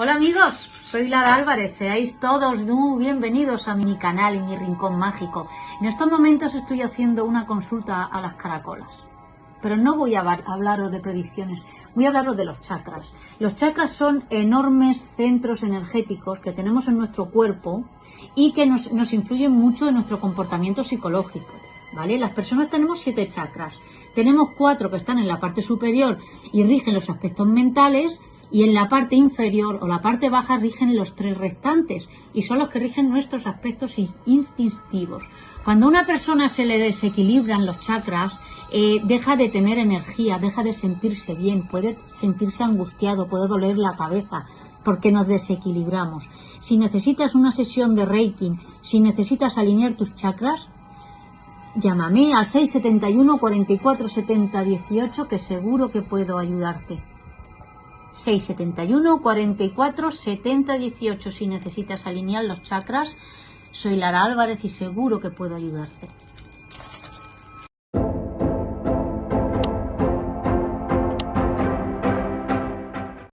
Hola amigos, soy Lara Álvarez, seáis todos muy bienvenidos a mi canal y mi rincón mágico. En estos momentos estoy haciendo una consulta a las caracolas, pero no voy a hablaros de predicciones, voy a hablaros de los chakras. Los chakras son enormes centros energéticos que tenemos en nuestro cuerpo y que nos, nos influyen mucho en nuestro comportamiento psicológico. ¿Vale? Las personas tenemos siete chakras. Tenemos cuatro que están en la parte superior y rigen los aspectos mentales y en la parte inferior o la parte baja rigen los tres restantes y son los que rigen nuestros aspectos instintivos. Cuando a una persona se le desequilibran los chakras, eh, deja de tener energía, deja de sentirse bien, puede sentirse angustiado, puede doler la cabeza porque nos desequilibramos. Si necesitas una sesión de Reiki, si necesitas alinear tus chakras, llámame al 671 44 70 18 que seguro que puedo ayudarte. 671 44 70 18 si necesitas alinear los chakras. Soy Lara Álvarez y seguro que puedo ayudarte.